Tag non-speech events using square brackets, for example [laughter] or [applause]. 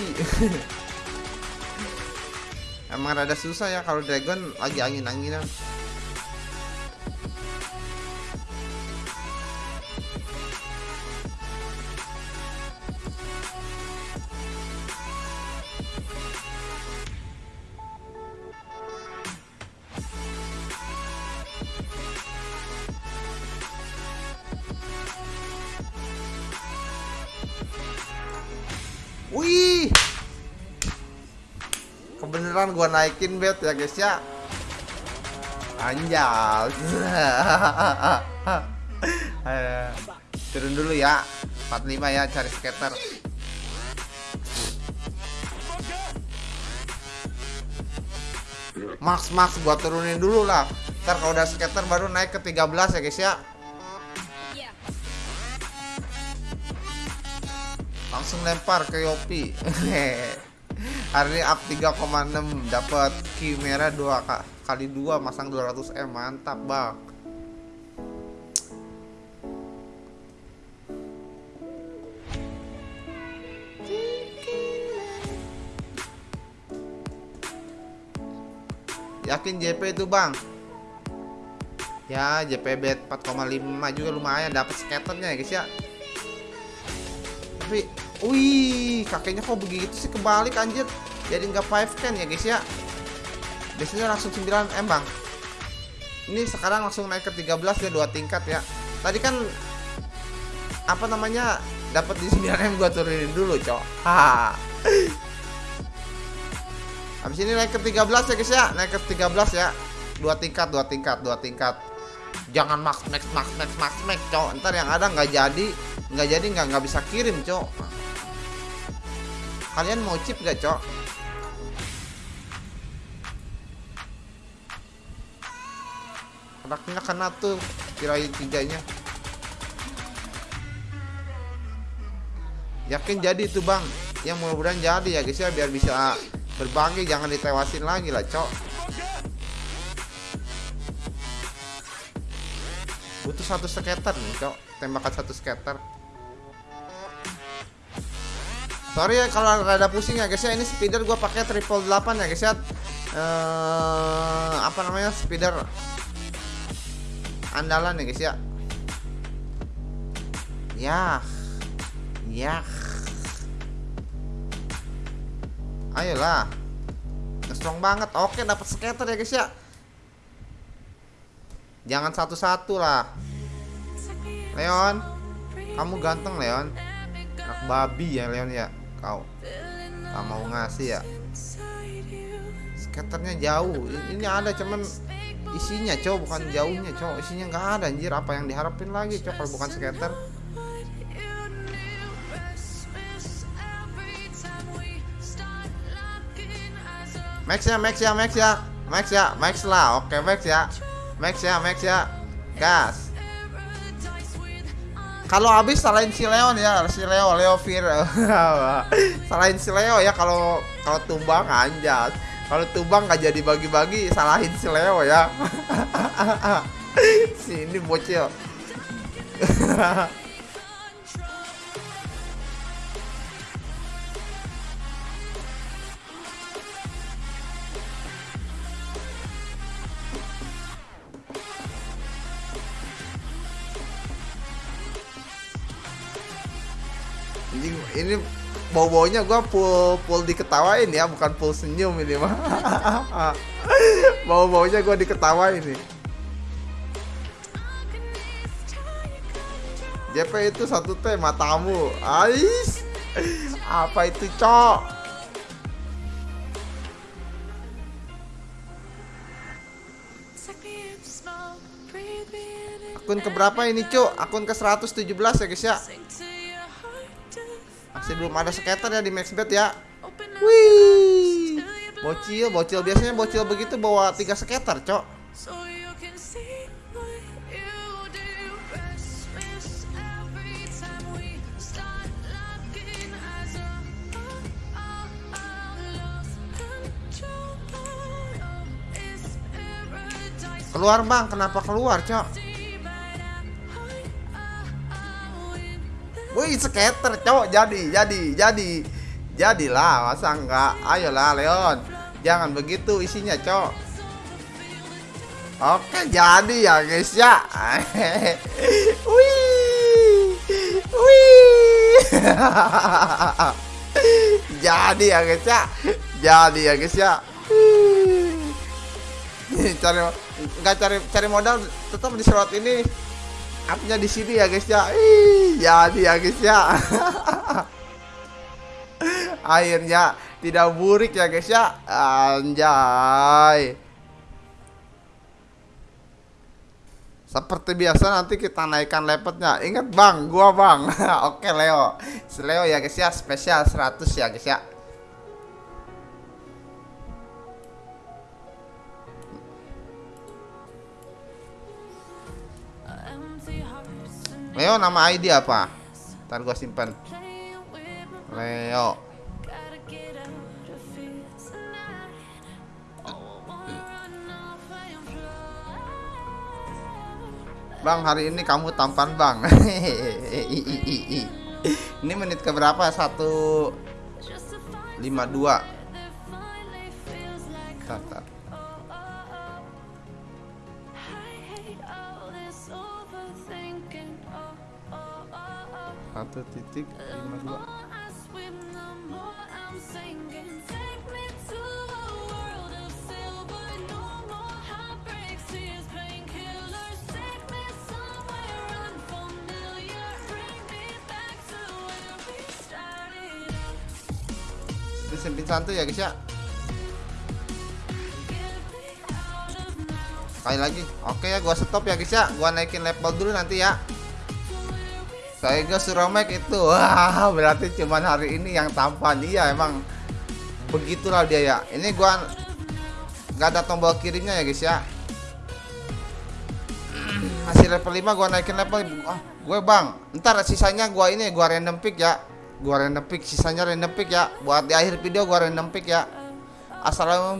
sih. [laughs] Emang rada susah ya kalau dragon lagi angin-anginan Wih. Kebeneran gua naikin bet ya guys ya. Anjal. [laughs] Turun dulu ya. 45 ya cari skater. Max Max gua turunin dulu lah. Ntar kalau udah skater baru naik ke 13 ya guys ya. Langsung lempar ke Yopi. [laughs] Hari ini up 3,6 dapat key merah 2 kali 2 masang 200 M mantap bang. Yakin JP itu bang? Ya JP bet 4,5 juga lumayan dapat skaternya ya guys ya. Tapi wih kakeknya kok begitu sih kebalik anjir? Jadi nggak 5 can ya guys ya? Biasanya langsung 9 M bang. Ini sekarang langsung naik ke 13 ya dua tingkat ya. Tadi kan apa namanya dapat di 9 M gua turunin dulu cok. Haha habis ini naik ke 13 ya guys ya? Naik ke 13 ya. Dua tingkat dua tingkat dua tingkat. Jangan max max max max max max cok. Ntar yang ada nggak jadi nggak jadi nggak nggak bisa kirim cok kalian mau chip gak cok? Anaknya kena tuh kirain tiganya yakin jadi itu bang. Yang mudah-mudahan jadi ya guys ya biar bisa berbagi jangan ditewasin lagi lah cok. Butuh satu skater nih cok. Tembakan satu skater sorry ya kalau ada pusing ya guys ya. Ini speeder gua pakai triple 8 ya guys ya. Eh apa namanya? Speeder andalan ya guys ya. Ya ya ayolah. Strong banget. Oke dapat skater ya guys ya. Jangan satu-satu lah. Leon. Kamu ganteng Leon. Anak babi ya Leon ya kau tak mau ngasih ya? Skaternya jauh. Ini ada cuman isinya cow bukan jauhnya cow isinya nggak ada anjir. Apa yang diharapin lagi cow kalau bukan skater? Max ya Max ya Max ya. Max ya Max lah. Oke Max ya. Max ya Max ya. Gas kalau habis salahin si Leon ya si Leo Leo Fir. [laughs] Salahin si Leo ya kalau kalau tumbang anjas. Kalau tumbang nggak jadi bagi-bagi salahin si Leo ya. [laughs] Si ini bocil [laughs] ini, ini bau-baunya gua full full diketawain ya bukan full senyum ini mah. [laughs] Bau-baunya gua diketawain nih. JP itu satu teh matamu Ais apa itu cok? Akun keberapa ini cok? Akun ke 117 ya guys ya masih belum ada skater ya di maxbet ya. Wih. bocil bocil. Biasanya bocil begitu bawa tiga skater cok. Keluar bang. Kenapa keluar cok Wih skater cowok jadi jadi jadi Jadilah, masa enggak? Ayolah Leon. Jangan begitu isinya, Cok. Oke, jadi ya, guys ya. [laughs] Wih. Wih. [laughs] jadi ya, guys ya. Jadi ya, guys ya. Cari nggak cari cari modal tetap di slot ini upnya di sini ya guys ya. Ih, jadi ya guys ya. [laughs] Akhirnya tidak burik ya guys ya. Anjay. Seperti biasa nanti kita naikkan lepetnya. Ingat bang gua bang. [laughs] Oke Leo. Leo ya guys ya. Spesial 100 ya guys ya Leo nama ID apa? Ntar gua simpan. Leo. Bang, hari ini kamu tampan, Bang. [laughs] ini menit ke berapa? 152. Bentar. Satu titik lima dua. Sempit santuy ya guys ya. Sekali lagi. Oke ya, gua stop ya guys ya. Gua naikin level dulu nanti ya. Saya gue Suromek itu Wah berarti cuman hari ini yang tampan. Iya emang Begitulah dia ya. Ini gua nggak ada tombol kirimnya ya guys ya. [clears throat] Masih level 5 gua naikin level ah, Gue bang Ntar sisanya gua ini gua random pick ya. Gua random pick Sisanya random pick ya. Buat di akhir video gua random pick ya. Assalamualaikum